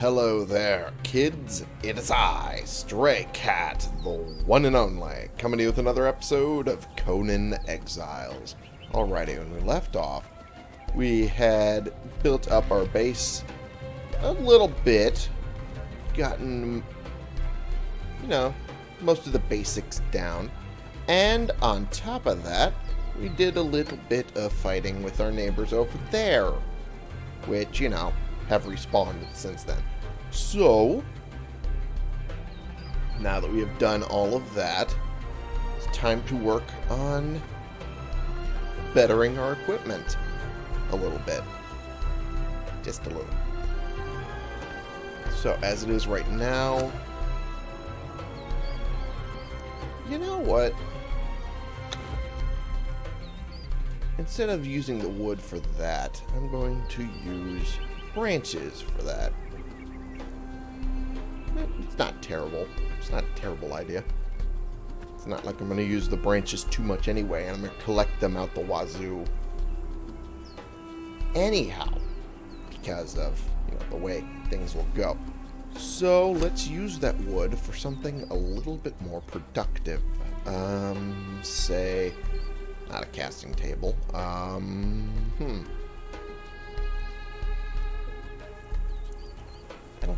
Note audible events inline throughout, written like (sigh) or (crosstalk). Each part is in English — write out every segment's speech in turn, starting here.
Hello there, kids. It is I, Stray Cat, the one and only, coming to you with another episode of Conan Exiles. Alrighty, when we left off, we had built up our base a little bit, gotten, you know, most of the basics down, and on top of that, we did a little bit of fighting with our neighbors over there, which, you know, have respawned since then. So, now that we have done all of that, it's time to work on bettering our equipment a little bit. Just a little. So, as it is right now, you know what? Instead of using the wood for that, I'm going to use branches for that. It's not terrible. It's not a terrible idea. It's not like I'm going to use the branches too much anyway, and I'm going to collect them out the wazoo anyhow, because of you know, the way things will go. So let's use that wood for something a little bit more productive. Um, say, not a casting table. Um, hmm.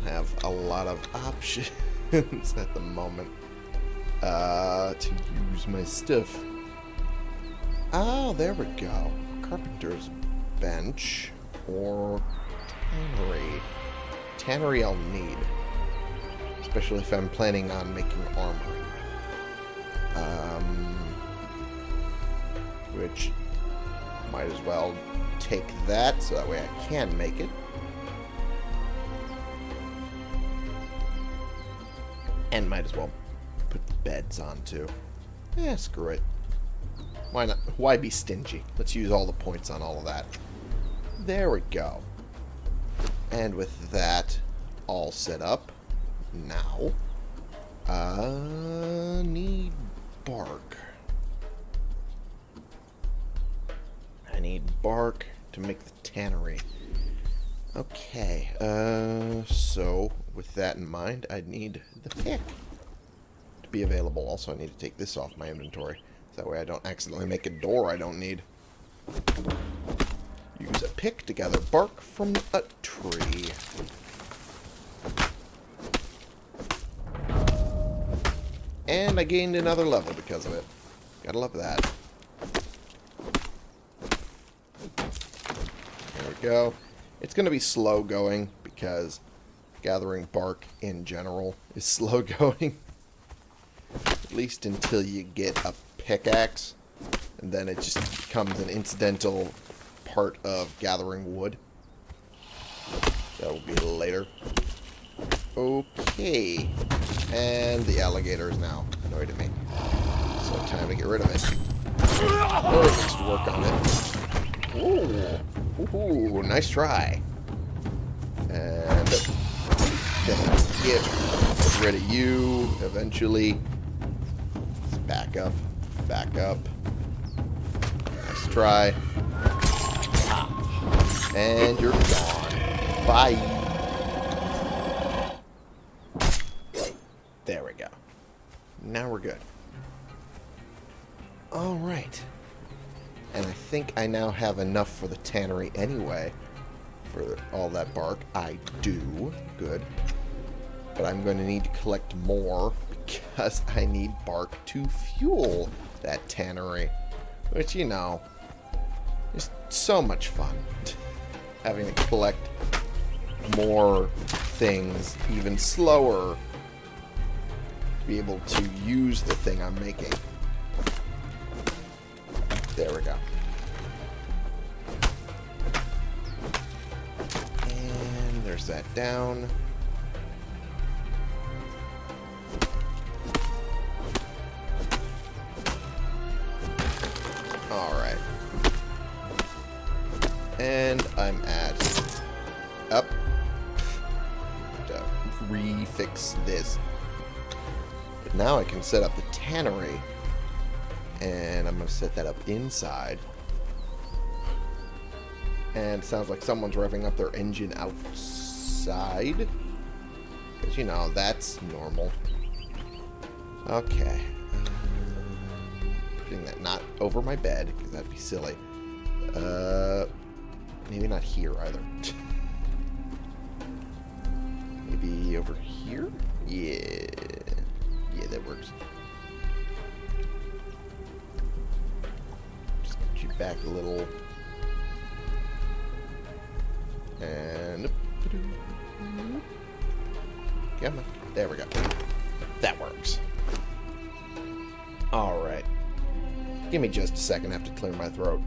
Have a lot of (laughs) options at the moment uh, to use my stuff. Oh, there we go. Carpenter's bench or tannery. Tannery I'll need, especially if I'm planning on making armor. Um, which might as well take that so that way I can make it. And might as well put the beds on too. Yeah, screw it. Why not? Why be stingy? Let's use all the points on all of that. There we go. And with that all set up, now, I need bark. I need bark to make the tannery. Okay, uh, so with that in mind, I need the pick to be available. Also, I need to take this off my inventory. So that way I don't accidentally make a door I don't need. Use a pick to gather bark from a tree. And I gained another level because of it. Gotta love that. There we go. It's to be slow going because gathering bark in general is (laughs) slow going. At least until you get a pickaxe. And then it just becomes an incidental part of gathering wood. That will be later. Okay. And the alligator is now annoyed at me. So time to get rid of it. Or at least work on it. Ooh. Ooh, nice try. And get rid of you eventually. Let's back up. Back up. Nice try. And you're gone. Bye. There we go. Now we're good. Alright. And I think I now have enough for the tannery anyway. For all that bark. I do. Good. But I'm going to need to collect more because (laughs) I need bark to fuel that tannery. Which, you know, is so much fun. (laughs) Having to collect more things even slower to be able to use the thing I'm making. There we go. And there's that down. And I'm at... Up. To refix this. But now I can set up the tannery. And I'm going to set that up inside. And sounds like someone's revving up their engine outside. Because, you know, that's normal. Okay. Putting that not over my bed, because that'd be silly. Uh, maybe not here either. (laughs) maybe over here? Yeah. Yeah, that works. Just get you back a little. And... Come on. There we go. That works. Alright. Give me just a second. I have to clear my throat.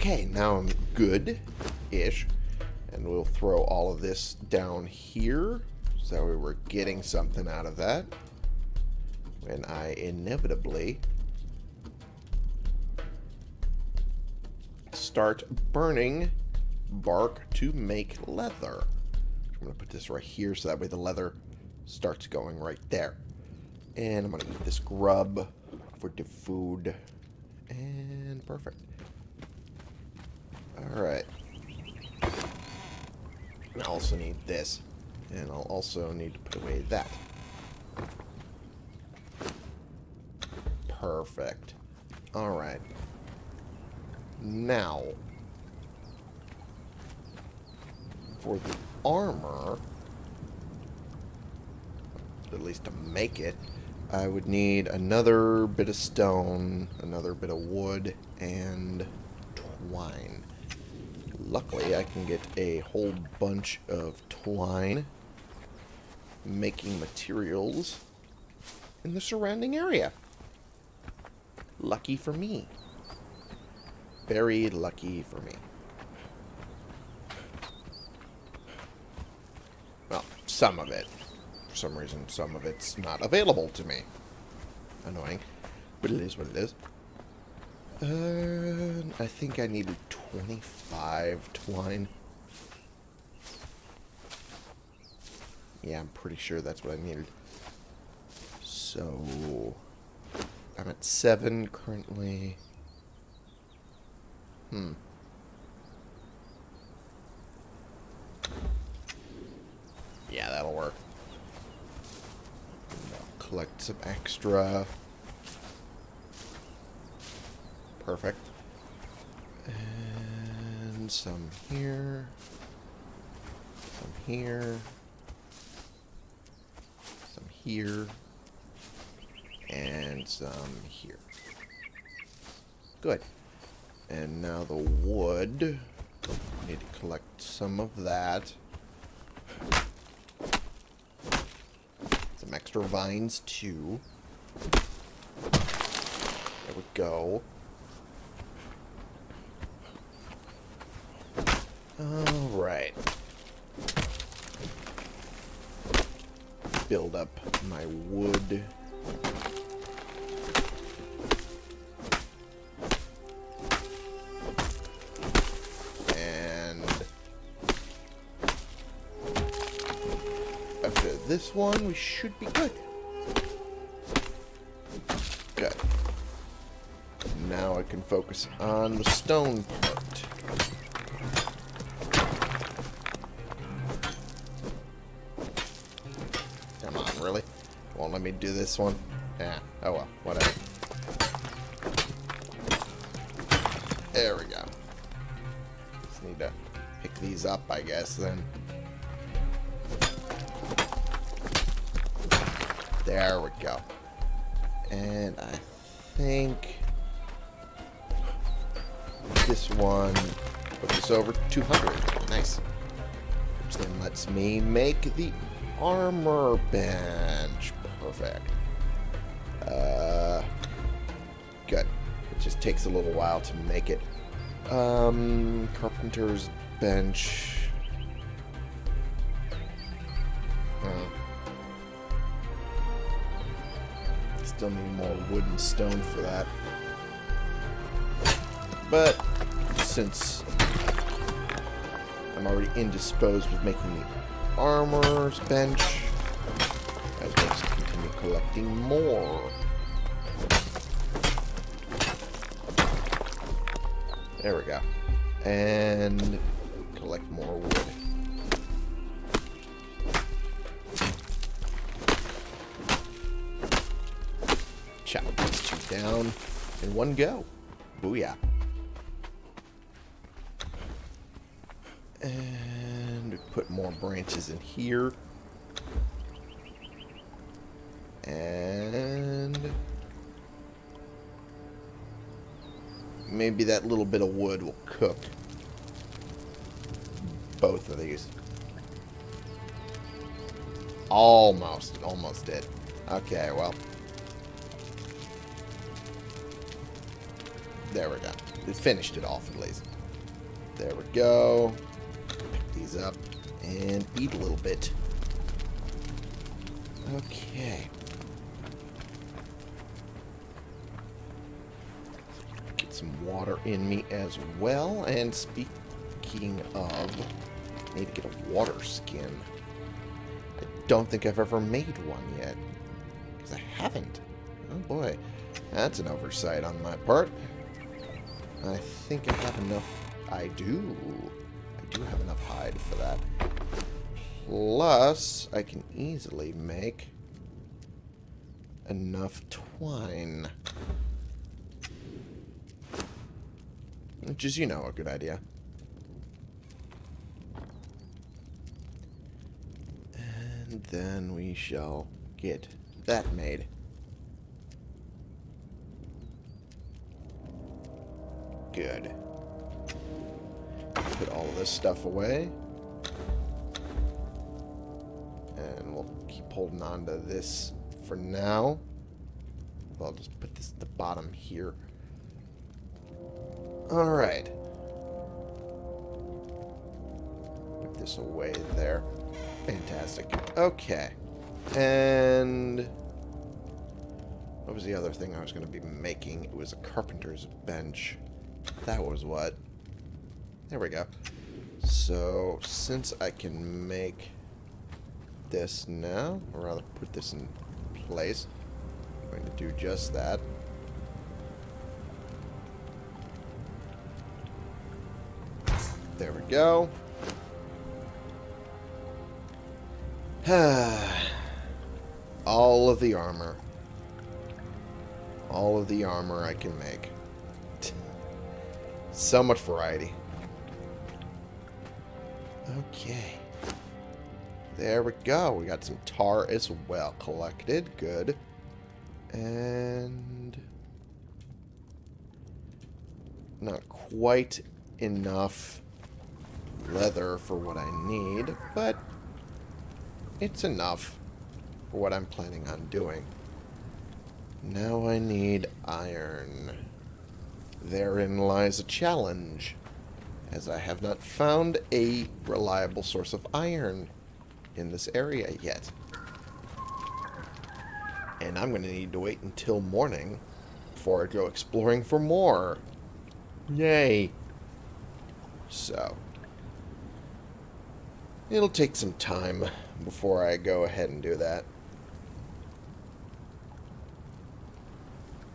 Okay, now I'm good-ish. And we'll throw all of this down here. So that way we're getting something out of that. When I inevitably start burning bark to make leather. I'm going to put this right here so that way the leather starts going right there. And I'm going to eat this grub for the food. And perfect. Alright. I also need this. And I'll also need to put away that. Perfect. Alright. Now, for the armor, at least to make it, I would need another bit of stone, another bit of wood, and twine. Luckily, I can get a whole bunch of twine making materials in the surrounding area. Lucky for me. Very lucky for me. Well, some of it. For some reason, some of it's not available to me. Annoying. But it is what it is. Uh, I think I needed 25 twine. Yeah, I'm pretty sure that's what I needed. So, I'm at 7 currently. Hmm. Yeah, that'll work. Collect some extra. Perfect. And some here. Some here. Some here. And some here. Good. And now the wood. Need to collect some of that. Some extra vines too. There we go. Alright. Build up my wood. And after this one, we should be good. Good. Now I can focus on the stone part. Do this one. Yeah. Oh well. Whatever. There we go. Just need to pick these up, I guess, then. There we go. And I think this one put this over 200. Nice. Which then lets me make the armor bench. Perfect. Uh, good. It just takes a little while to make it. Um, carpenter's bench. Uh, Still need more wood and stone for that. But since I'm already indisposed with making the armor's bench, collecting more. There we go. And collect more wood. Chop these two down in one go. Booyah. And put more branches in here. Maybe that little bit of wood will cook both of these. Almost, almost did. Okay, well. There we go. It finished it off at least. There we go. Pick these up and eat a little bit. Okay. Some water in me as well. And speaking of, I need to get a water skin. I don't think I've ever made one yet. Because I haven't. Oh boy. That's an oversight on my part. I think I have enough. I do. I do have enough hide for that. Plus, I can easily make enough twine. Which is, you know, a good idea. And then we shall get that made. Good. Put all this stuff away. And we'll keep holding on to this for now. I'll just put this at the bottom here. Alright. Put this away there. Fantastic. Okay. And... What was the other thing I was going to be making? It was a carpenter's bench. That was what. There we go. So, since I can make this now, or rather put this in place, I'm going to do just that. Go. (sighs) All of the armor. All of the armor I can make. (laughs) So much variety. Okay. There we go. We got some tar as well collected. Good. And... Not quite enough leather for what I need, but it's enough for what I'm planning on doing. Now I need iron. Therein lies a challenge, as I have not found a reliable source of iron in this area yet. And I'm going to need to wait until morning before I go exploring for more. Yay. So, it'll take some time before I go ahead and do that.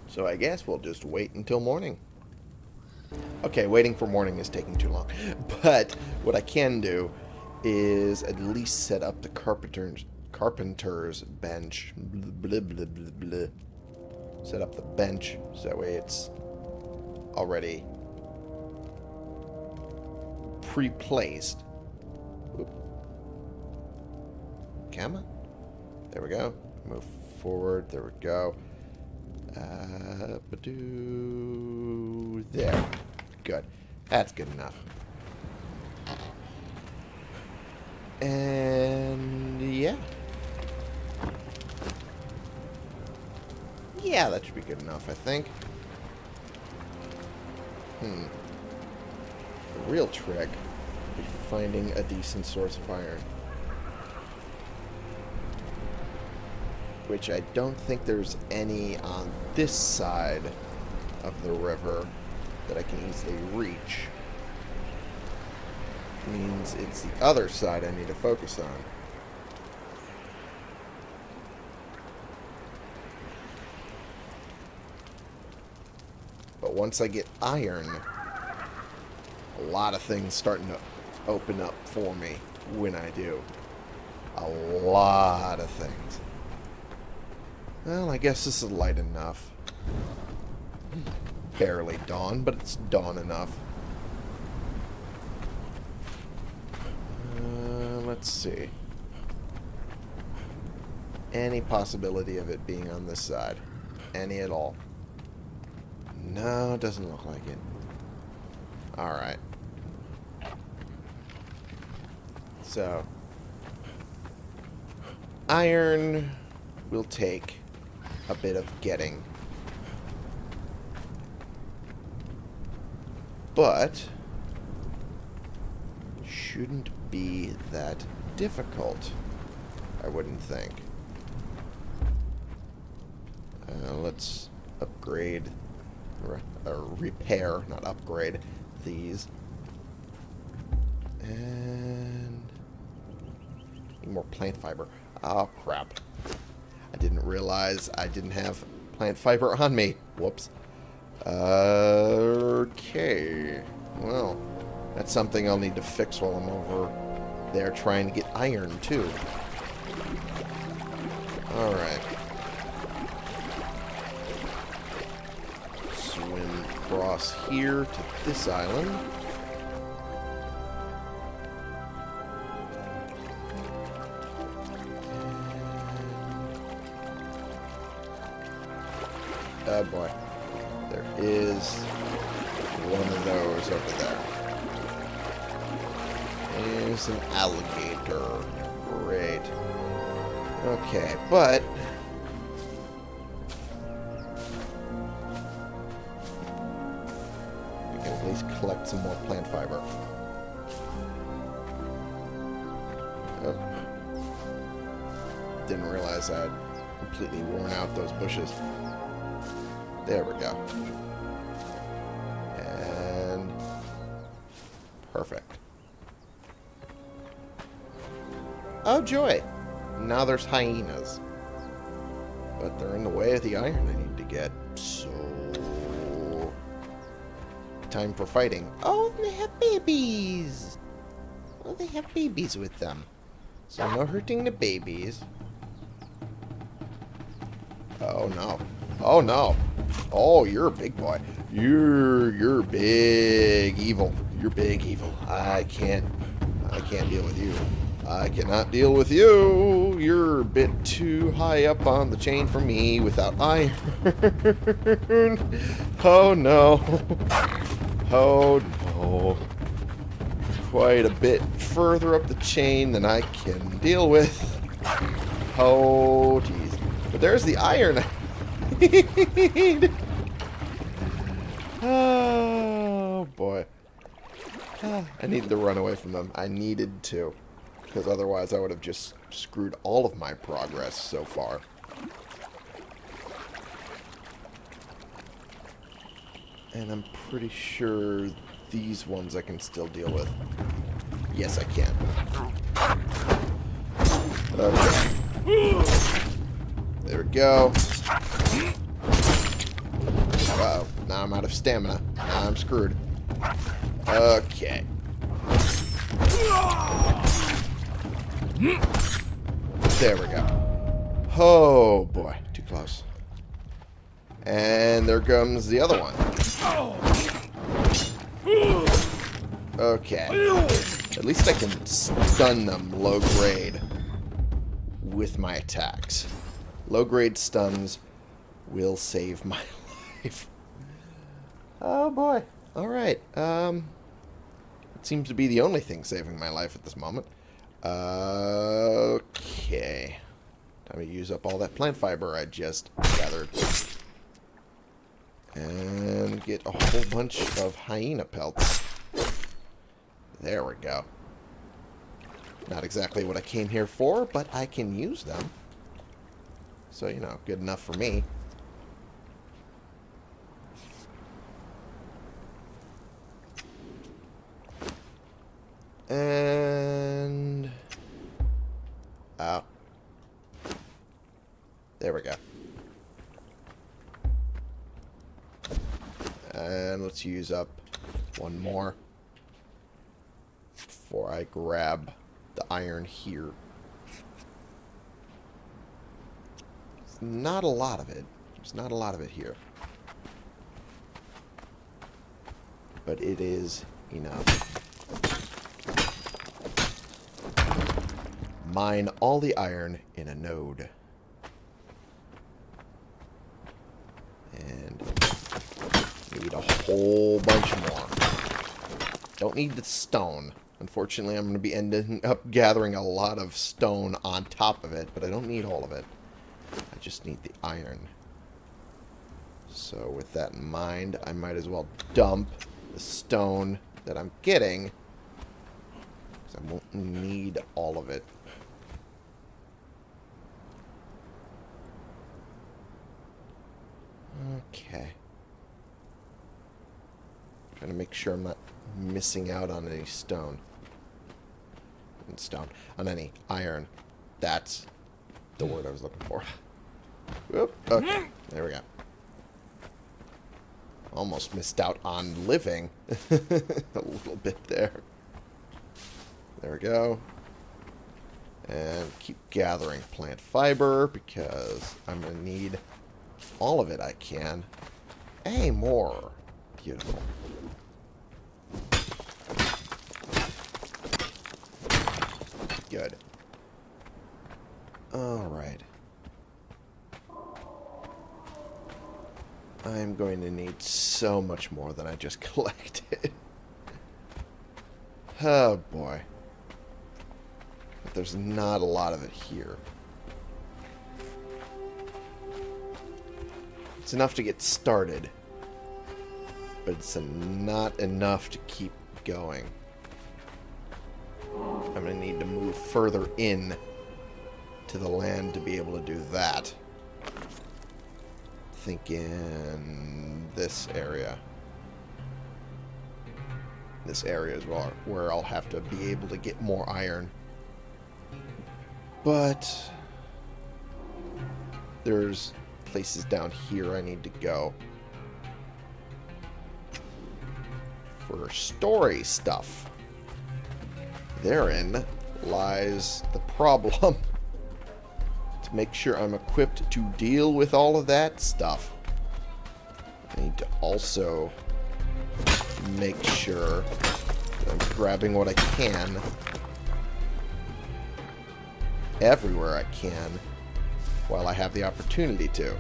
So I guess we'll just wait until morning. Okay, waiting for morning is taking too long. (laughs) But what I can do is at least set up the carpenter's carpenter's bench. Blah, blah, blah, Set up the bench so that way it's already pre-placed. Come on. There we go. Move forward. There we go. Uh, there. Good. That's good enough. And yeah. Yeah, that should be good enough, I think. Hmm. The real trick is finding a decent source of iron. Which I don't think there's any on this side of the river that I can easily reach. Means it's the other side I need to focus on. But once I get iron, a lot of things starting to open up for me when I do. A lot of things. Well, I guess this is light enough. Barely dawn, but it's dawn enough. Uh, let's see. Any possibility of it being on this side? Any at all? No, it doesn't look like it. Alright. So, iron will take a bit of getting. But, shouldn't be that difficult, I wouldn't think. Uh, let's upgrade, or repair, not upgrade, these. And more plant fiber. Oh, crap. I didn't realize I didn't have plant fiber on me. Whoops. okay. Well, that's something I'll need to fix while I'm over there trying to get iron, too. Alright. Swim across here to this island. Oh boy. There is one of those over there. There's an alligator. Great. Okay, but... We can at least collect some more plant fiber. Oh. Didn't realize I'd completely worn out those bushes. There we go. And... Perfect. Oh, joy! Now there's hyenas. But they're in the way of the iron I need to get, so... Time for fighting. Oh, they have babies! Oh, they have babies with them. So no hurting the babies. Oh, no. Oh, no. Oh, you're a big boy. You're you're big evil. You're big evil. I can't I can't deal with you. I cannot deal with you. You're a bit too high up on the chain for me without iron. (laughs) oh no. (laughs) Oh no. Quite a bit further up the chain than I can deal with. Oh jeez. But there's the iron (laughs) oh, boy. I needed to run away from them. I needed to. Because otherwise I would have just screwed all of my progress so far. And I'm pretty sure these ones I can still deal with. Yes, I can. Okay. There we go. Uh oh Now I'm out of stamina. Now I'm screwed. Okay. There we go. Oh, boy. Too close. And there comes the other one. Okay. At least I can stun them low grade with my attacks. Low-grade stuns will save my (laughs) life. Oh, boy. All right. Um, it seems to be the only thing saving my life at this moment. Uh, okay. Time to use up all that plant fiber I just gathered. And get a whole bunch of hyena pelts. There we go. Not exactly what I came here for, but I can use them. So, you know, good enough for me. And... Oh. There we go. And let's use up one more before I grab the iron here. Not a lot of it. There's not a lot of it here. But it is enough. Mine all the iron in a node. And need a whole bunch more. Don't need the stone. Unfortunately, I'm going to be ending up gathering a lot of stone on top of it, but I don't need all of it. I just need the iron. So with that in mind, I might as well dump the stone that I'm getting. Because I won't need all of it. Okay. Trying to make sure I'm not missing out on any stone. Stone. On any iron. That's the word I was looking for. Whoop. Okay. Hmm? There we go. Almost missed out on living. (laughs) a little bit there. There we go. And keep gathering plant fiber because I'm going to need all of it I can. Hey, more. Beautiful. Good. Alright. I'm going to need so much more than I just (laughs) collected. oh, boy. But there's not a lot of it here. It's enough to get started. But it's not enough to keep going. I'm going to need to move further in to the land to be able to do that. Thinking this area. This area is where I'll have to be able to get more iron. But there's places down here I need to go. For story stuff. Therein lies the (laughs) problem. Make sure I'm equipped to deal with all of that stuff. I need to also make sure I'm grabbing what I can everywhere I can while I have the opportunity to.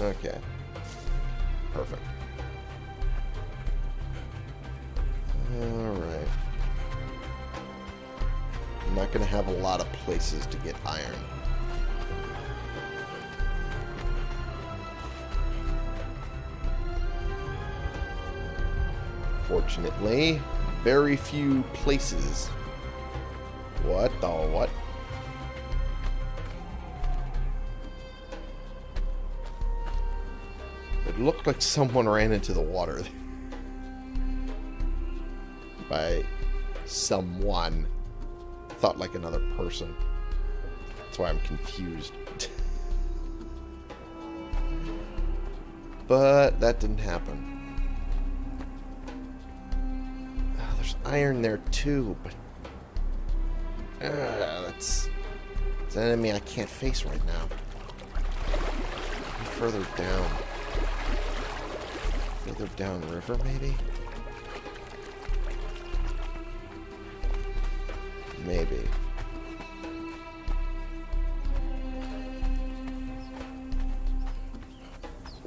Okay. Perfect. Alright. I'm not going to have a lot of places to get iron. Fortunately, very few places. What the what? It looked like someone ran into the water. (laughs) By someone. Thought like another person. That's why I'm confused. but that didn't happen. Oh, there's iron there too, but... Uh, that's... It's an enemy I can't face right now. Further down. Further downriver, maybe? Maybe.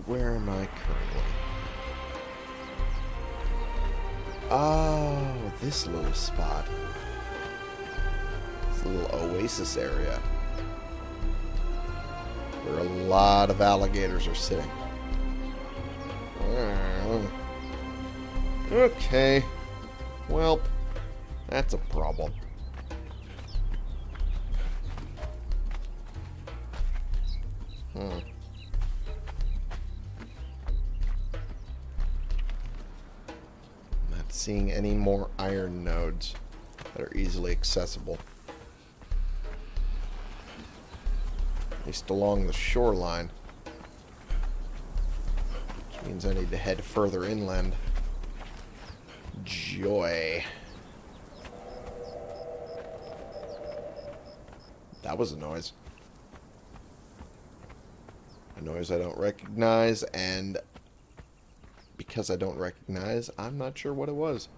Where am I currently? Oh, this little spot. This little oasis area. Where a lot of alligators are sitting. Okay. Well, that's a problem. Seeing any more iron nodes that are easily accessible. At least along the shoreline. Which means I need to head further inland. Joy. That was a noise. A noise I don't recognize, and because I don't recognize, I'm not sure what it was.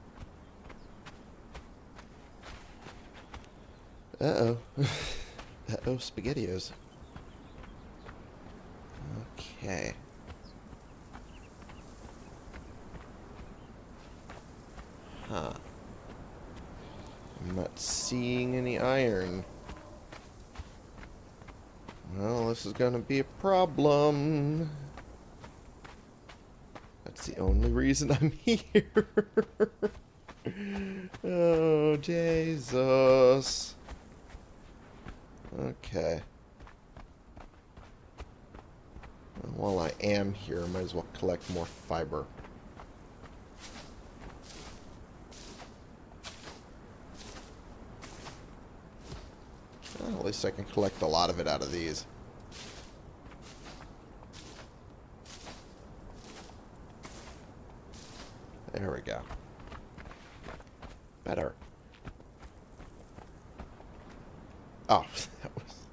Uh-oh. (laughs) Uh-oh, SpaghettiOs. Okay. Huh. I'm not seeing any iron. Well, this is to be a problem. That's the only reason I'm (laughs) here. oh, Jesus. Okay. While I am here, I might as well collect more fiber. Well, at least I can collect a lot of it out of these. There we go. Better. Oh, (laughs) that was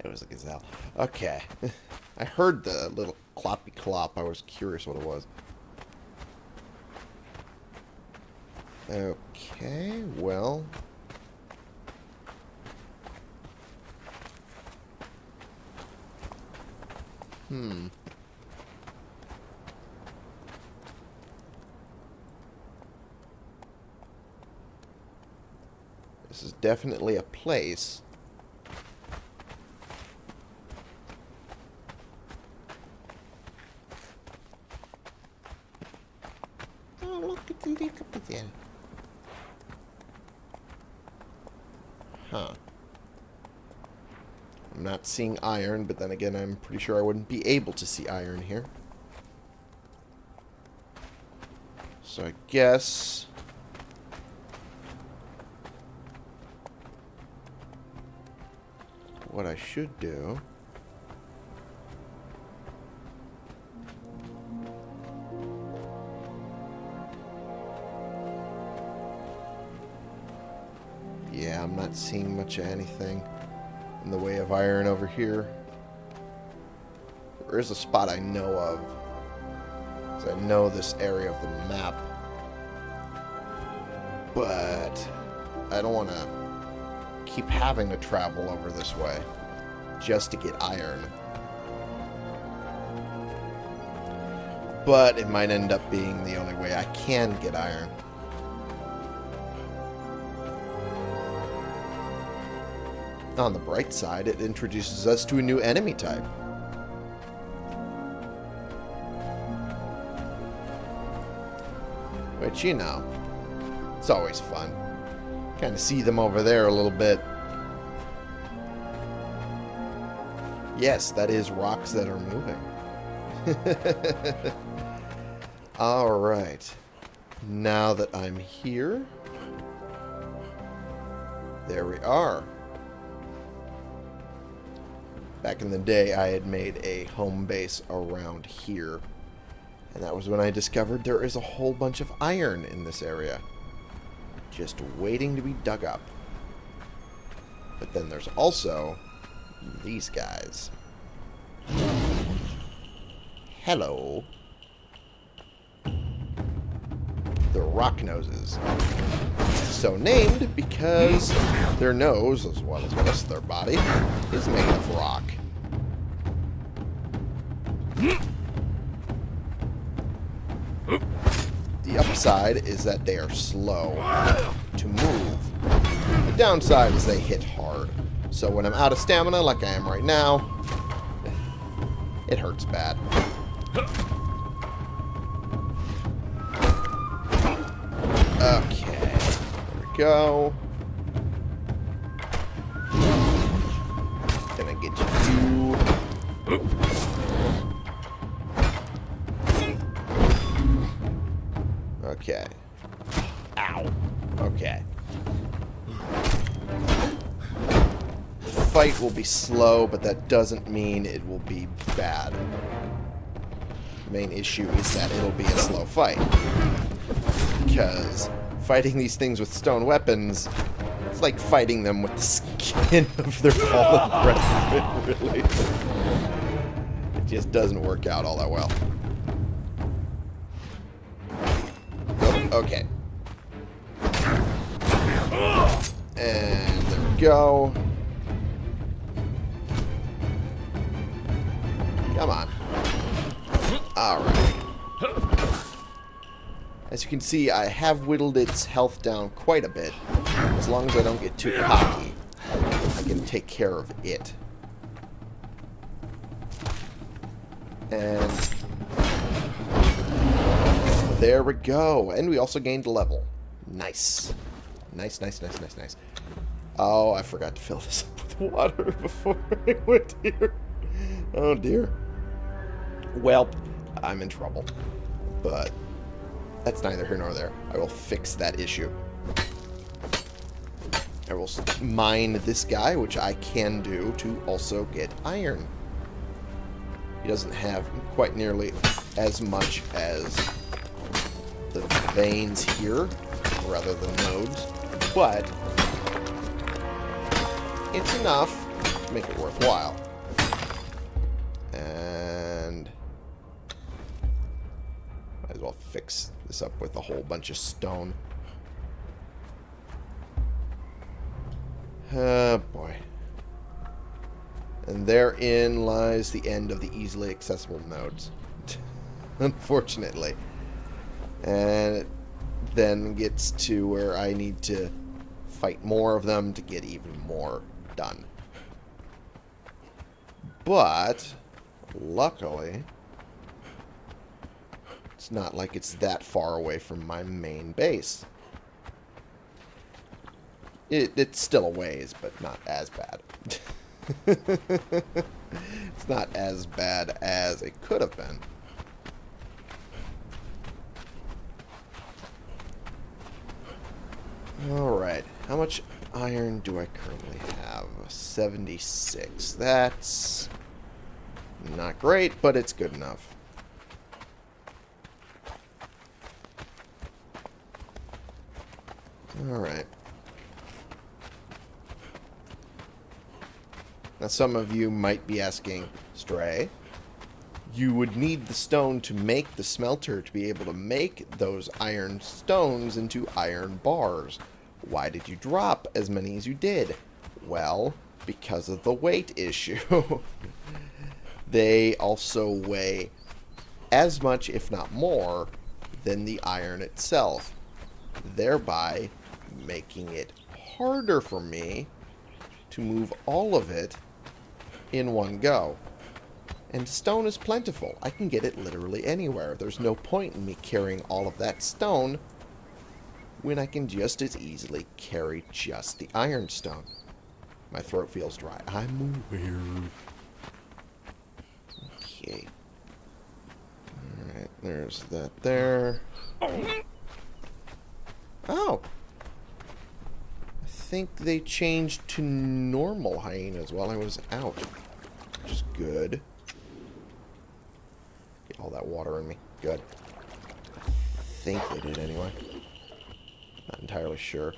it was a gazelle. Okay. (laughs) I heard the little cloppy clop. I was curious what it was. Okay, well, Hmm. This is definitely a place. Oh, look at the leak up there. Huh. I'm not seeing iron, but then again, I'm pretty sure I wouldn't be able to see iron here. So I guess... What I should do... Yeah, I'm not seeing much of anything in the way of iron over here. There is a spot I know of. I know this area of the map. But I don't want to keep having to travel over this way just to get iron. But it might end up being the only way I can get iron. On the bright side, it introduces us to a new enemy type. Which, you know, it's always fun. Kind of see them over there a little bit. Yes, that is rocks that are moving. (laughs) Alright. Now that I'm here... There we are. Back in the day, I had made a home base around here. And that was when I discovered there is a whole bunch of iron in this area. Just waiting to be dug up. But then there's also these guys. Hello. The Rocknoses. So named because their nose, as well as the rest of their body, is made of rock. The upside is that they are slow to move. The downside is they hit hard. So when I'm out of stamina, like I am right now, it hurts bad. Okay. There we go. Gonna get you. Okay. Ow. Okay. The fight will be slow, but that doesn't mean it will be bad. The main issue is that it'll be a slow fight. Because fighting these things with stone weapons it's like fighting them with the skin (laughs) of their fallen brethren, (laughs) really. It just doesn't work out all that well. Okay. And there we go. Come on. Alright. As you can see, I have whittled its health down quite a bit. As long as I don't get too cocky, I can take care of it. And there we go. And we also gained a level. Nice. Nice, nice, nice, nice, nice. Oh, I forgot to fill this (laughs) up with water (laughs) before I went here. Oh, dear. Well, I'm in trouble. But that's neither here nor there. I will fix that issue. I will mine this guy, which I can do, to also get iron. He doesn't have quite nearly as much as veins here, rather than nodes, but it's enough to make it worthwhile. And might as well fix this up with a whole bunch of stone. Oh, boy. And therein lies the end of the easily accessible nodes. (laughs) Unfortunately. And it then gets to where I need to fight more of them to get even more done. But, luckily, it's not like it's that far away from my main base. It, it's still a ways, but not as bad. (laughs) it's not as bad as it could have been. Alright, how much iron do I currently have? 76. That's not great, but it's good enough. Alright. Now some of you might be asking, Stray, you would need the stone to make the smelter to be able to make those iron stones into iron bars. Why did you drop as many as you did? Well, because of the weight issue. (laughs) they also weigh as much, if not more, than the iron itself, thereby making it harder for me to move all of it in one go. And stone is plentiful. I can get it literally anywhere. There's no point in me carrying all of that stone when I can just as easily carry just the ironstone. My throat feels dry. I'm aware. Okay. Alright, there's that there. Oh! I think they changed to normal hyenas while I was out. Which is good. All that water in me. Good. I think they did anyway. Not entirely sure.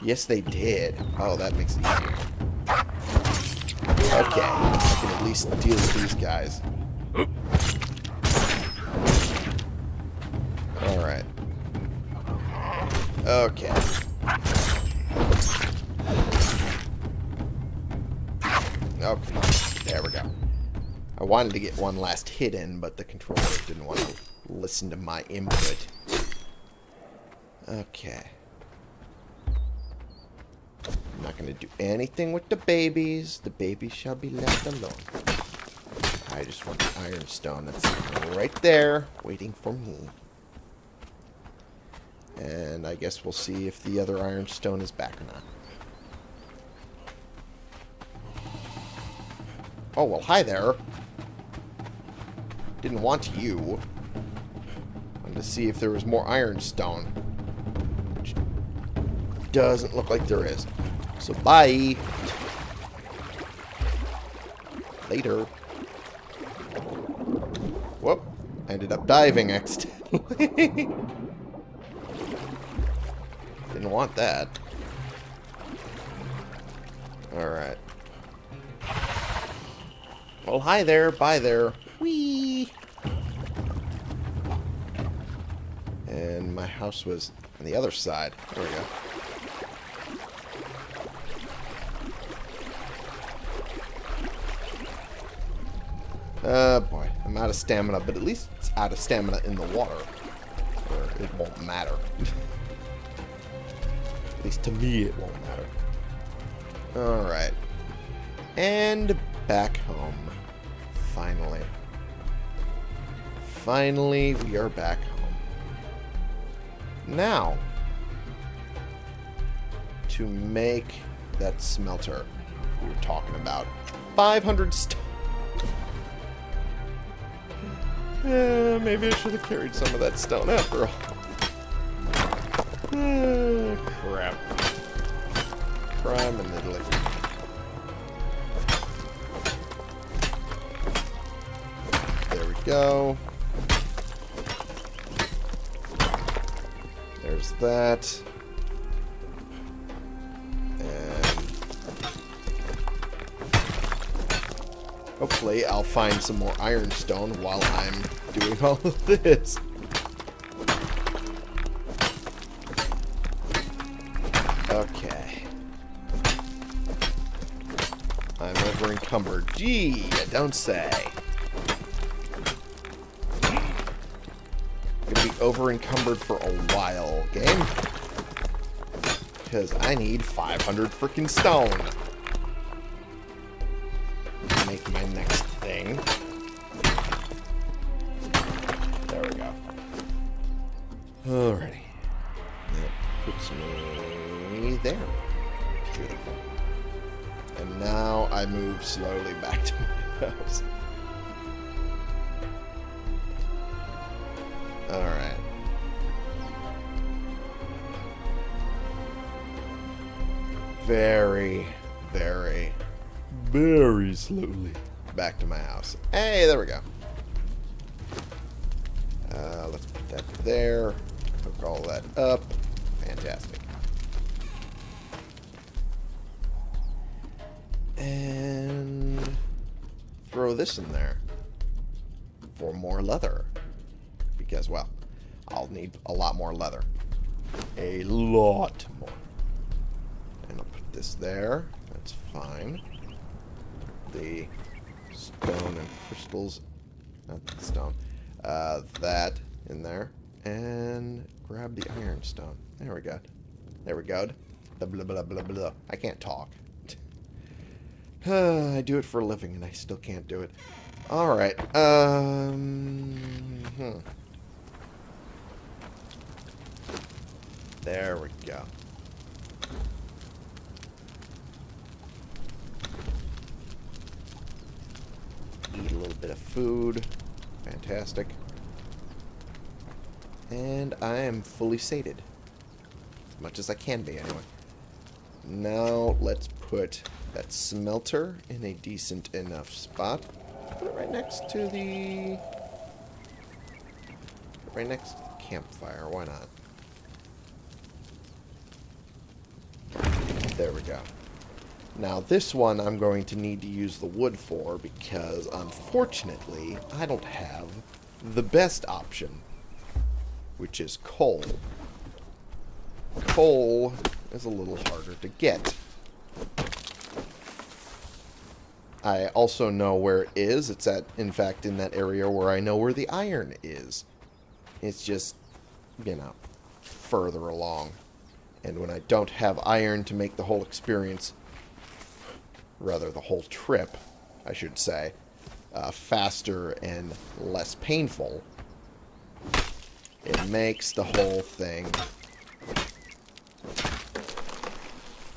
Yes, they did. Oh, that makes it easier. Okay. I can at least deal with these guys. Alright. Okay. Wanted to get one last hit in, but the controller didn't want to listen to my input. Okay. I'm not going to do anything with the babies. The babies shall be left alone. I just want the iron stone that's right there, waiting for me. And I guess we'll see if the other iron stone is back or not. Oh, well, hi there. Didn't want you. Wanted to see if there was more ironstone. Which doesn't look like there is. So bye. Later. Whoop. Ended up diving accidentally. (laughs) Didn't want that. Alright. Well, hi there. Bye there. Whee! And my house was on the other side. There we go. Uh, boy. I'm out of stamina, but at least it's out of stamina in the water. Where it won't matter. at least to me it won't matter. Alright. And back home. Finally. Finally, we are back home. Now, to make that smelter we were talking about. 500 stone. Uh, maybe I should have carried some of that stone after all. Uh, crap. Crime in Italy. There we go. That. And hopefully I'll find some more ironstone while I'm doing all of this. Okay. I'm over encumbered. Gee, you don't say. Over encumbered for a while, game. Because I need 500 freaking stone. Very slowly back to my house. Hey, there we go. Uh, let's put that there. Hook all that up. Fantastic. And throw this in there for more leather. Because, well, I'll need a lot more leather. A lot more. And I'll put this there. That's fine. The stone and crystals. Not the stone. Uh, that in there. And grab the ironstone. There we go. There we go. Blah, blah, blah, blah, blah. I can't talk. (sighs) I do it for a living and I still can't do it. Alright. Um, hmm. There we go. Eat a little bit of food. Fantastic. And I am fully sated. As much as I can be, anyway. Now, let's put that smelter in a decent enough spot. Put it right next to the... Right next to the campfire. Why not? There we go. Now, this one I'm going to need to use the wood for because, unfortunately, I don't have the best option, which is coal. Coal is a little harder to get. I also know where it is. It's at, in fact, in that area where I know where the iron is. It's just, you know, further along. And when I don't have iron to make the whole experience, rather the whole trip, I should say, uh, faster and less painful, it makes the whole thing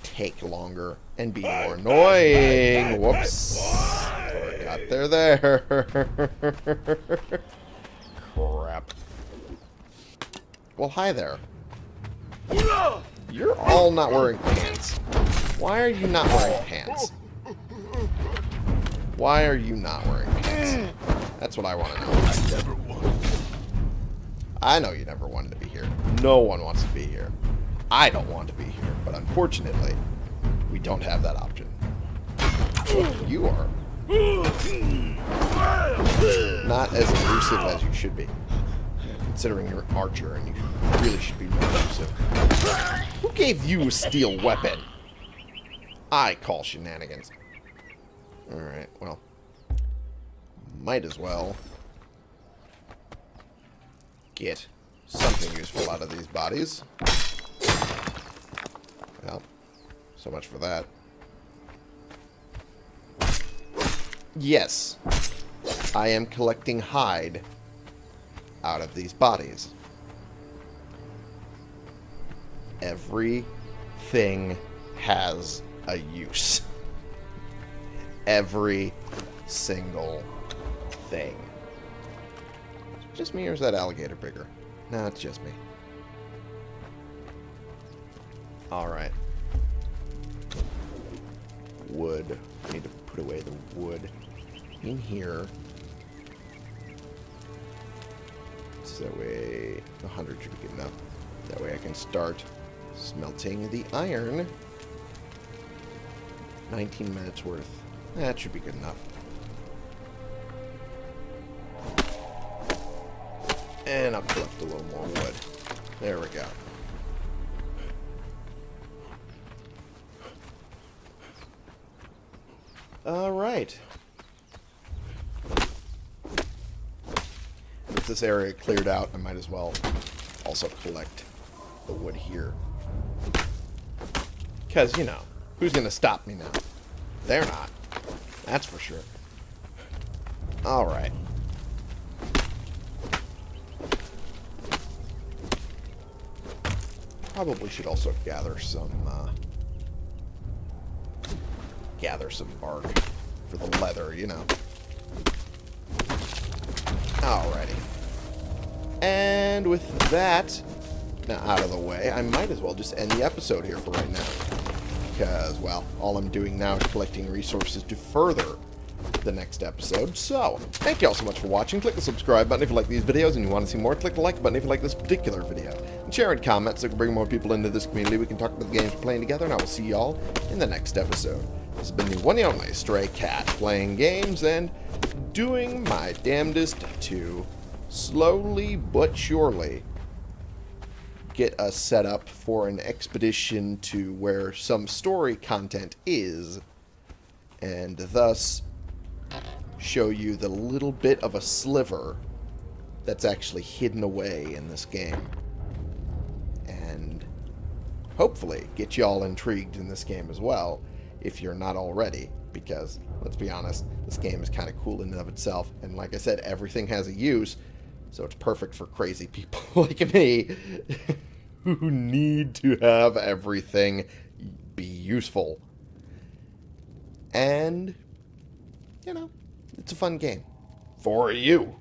take longer and be more annoying. Whoops. Got there there. (laughs) Crap. Well, hi there. You're all not wearing pants. Why are you not wearing pants? Why are you not wearing pants? That's what I want to know. I never wanted. I know you never wanted to be here. No one wants to be here. I don't want to be here, but unfortunately, we don't have that option. You are not as elusive as you should be. Considering you're an archer and you really should be more elusive. Who gave you a steel weapon? I call shenanigans. Alright, well. Might as well get something useful out of these bodies. Well, so much for that. Yes, I am collecting hide out of these bodies. Everything has a use. (laughs) Every single thing. Just me or is that alligator bigger? No, it's just me. Alright. Wood. I need to put away the wood in here. So that way 100 should be good enough. That way I can start smelting the iron. 19 minutes worth. That should be good enough. And I'll collect a little more wood. There we go. Alright. With this area cleared out, I might as well also collect the wood here. Because, you know, who's going to stop me now? They're not. That's for sure. Alright. Probably should also gather some, uh, gather some bark for the leather, you know. Alrighty. And with that now out of the way, I might as well just end the episode here for right now. Because, well, all I'm doing now is collecting resources to further the next episode. So, thank you all so much for watching. Click the subscribe button if you like these videos and you want to see more. Click the like button if you like this particular video. And share and comment so we can bring more people into this community. We can talk about the games we're playing together, and I will see you all in the next episode. This has been the one and only Stray Cat, playing games and doing my damnedest to slowly but surely get us set up for an expedition to where some story content is, and thus show you the little bit of a sliver that's actually hidden away in this game. And hopefully get you all intrigued in this game as well, if you're not already. Because, let's be honest, this game is kind of cool in and of itself. And like I said, everything has a use, so it's perfect for crazy people (laughs) like me who need to have everything be useful. And, you know, it's a fun game. For you.